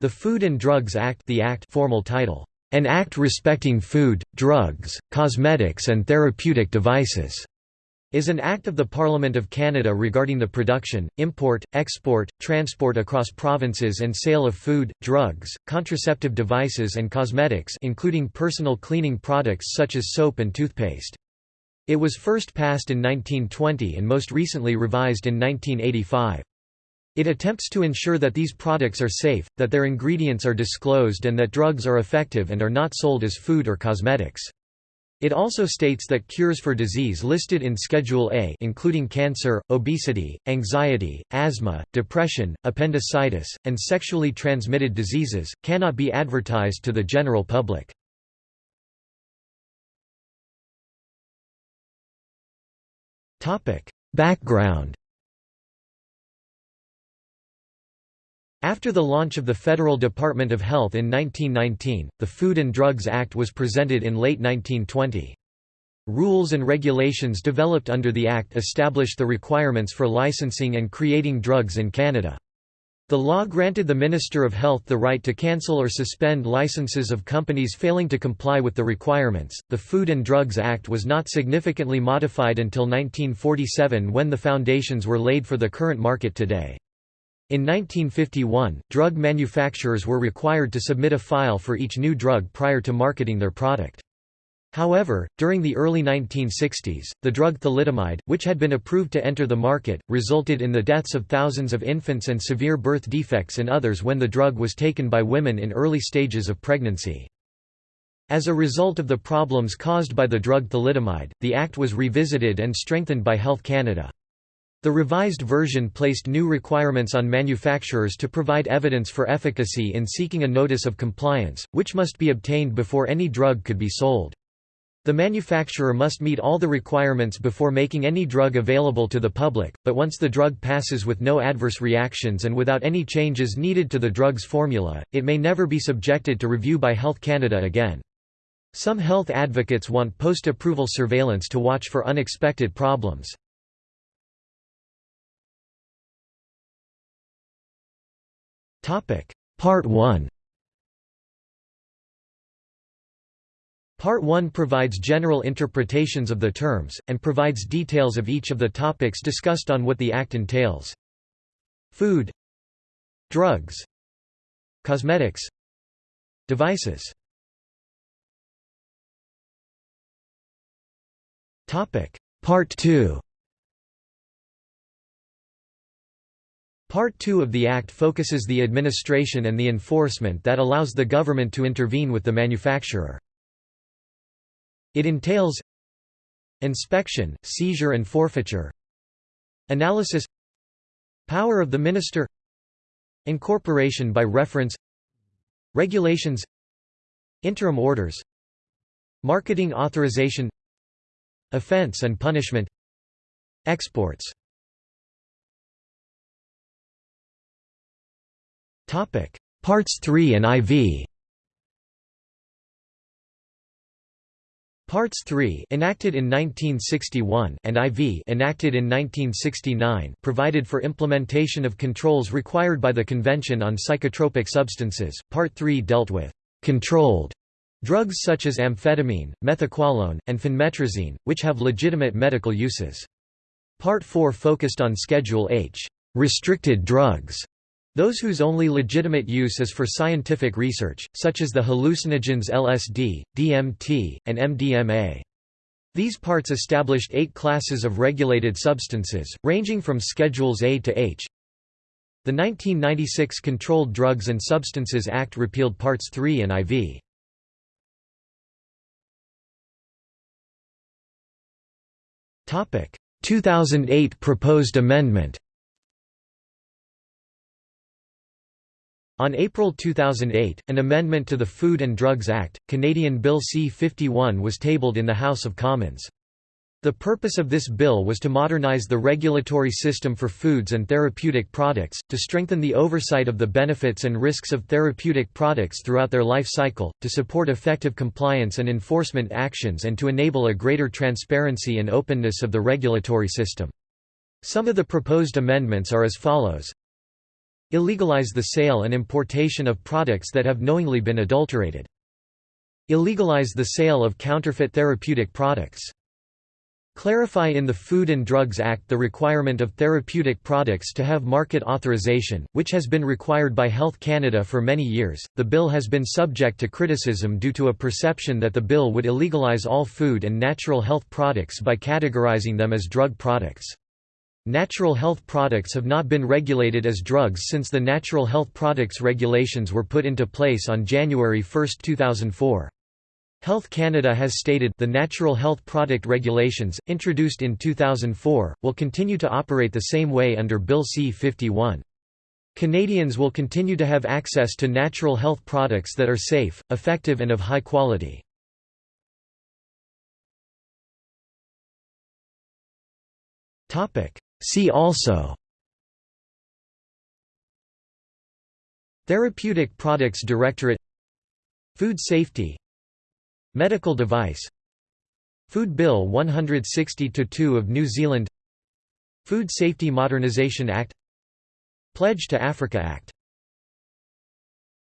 The Food and Drugs Act the Act formal title, An Act Respecting Food, Drugs, Cosmetics and Therapeutic Devices, is an act of the Parliament of Canada regarding the production, import, export, transport across provinces and sale of food, drugs, contraceptive devices and cosmetics including personal cleaning products such as soap and toothpaste. It was first passed in 1920 and most recently revised in 1985. It attempts to ensure that these products are safe, that their ingredients are disclosed and that drugs are effective and are not sold as food or cosmetics. It also states that cures for disease listed in Schedule A including cancer, obesity, anxiety, asthma, depression, appendicitis, and sexually transmitted diseases, cannot be advertised to the general public. Background After the launch of the Federal Department of Health in 1919, the Food and Drugs Act was presented in late 1920. Rules and regulations developed under the Act established the requirements for licensing and creating drugs in Canada. The law granted the Minister of Health the right to cancel or suspend licenses of companies failing to comply with the requirements. The Food and Drugs Act was not significantly modified until 1947 when the foundations were laid for the current market today. In 1951, drug manufacturers were required to submit a file for each new drug prior to marketing their product. However, during the early 1960s, the drug thalidomide, which had been approved to enter the market, resulted in the deaths of thousands of infants and severe birth defects in others when the drug was taken by women in early stages of pregnancy. As a result of the problems caused by the drug thalidomide, the Act was revisited and strengthened by Health Canada. The revised version placed new requirements on manufacturers to provide evidence for efficacy in seeking a notice of compliance, which must be obtained before any drug could be sold. The manufacturer must meet all the requirements before making any drug available to the public, but once the drug passes with no adverse reactions and without any changes needed to the drug's formula, it may never be subjected to review by Health Canada again. Some health advocates want post-approval surveillance to watch for unexpected problems. Part 1 Part 1 provides general interpretations of the terms, and provides details of each of the topics discussed on what the Act entails. Food. Drugs. Cosmetics. Devices. Part 2 Part 2 of the Act focuses the administration and the enforcement that allows the government to intervene with the manufacturer. It entails inspection, seizure and forfeiture analysis power of the minister incorporation by reference regulations interim orders marketing authorization offense and punishment exports Topic: Parts 3 and IV. Parts 3 enacted in 1961 and IV enacted in 1969 provided for implementation of controls required by the Convention on Psychotropic Substances. Part 3 dealt with controlled drugs such as amphetamine, methaqualone, and phenmetrazine, which have legitimate medical uses. Part 4 focused on Schedule H restricted drugs those whose only legitimate use is for scientific research, such as the hallucinogens LSD, DMT, and MDMA. These parts established eight classes of regulated substances, ranging from Schedules A to H. The 1996 Controlled Drugs and Substances Act repealed Parts 3 and IV. Topic: 2008 proposed amendment. On April 2008, an amendment to the Food and Drugs Act, Canadian Bill C-51 was tabled in the House of Commons. The purpose of this bill was to modernize the regulatory system for foods and therapeutic products, to strengthen the oversight of the benefits and risks of therapeutic products throughout their life cycle, to support effective compliance and enforcement actions and to enable a greater transparency and openness of the regulatory system. Some of the proposed amendments are as follows Illegalize the sale and importation of products that have knowingly been adulterated. Illegalize the sale of counterfeit therapeutic products. Clarify in the Food and Drugs Act the requirement of therapeutic products to have market authorization, which has been required by Health Canada for many years. The bill has been subject to criticism due to a perception that the bill would illegalize all food and natural health products by categorizing them as drug products. Natural health products have not been regulated as drugs since the Natural Health Products Regulations were put into place on January 1, 2004. Health Canada has stated the Natural Health Product Regulations, introduced in 2004, will continue to operate the same way under Bill C-51. Canadians will continue to have access to natural health products that are safe, effective and of high quality. See also Therapeutic Products Directorate Food safety Medical device Food Bill 160-2 of New Zealand Food Safety Modernisation Act Pledge to Africa Act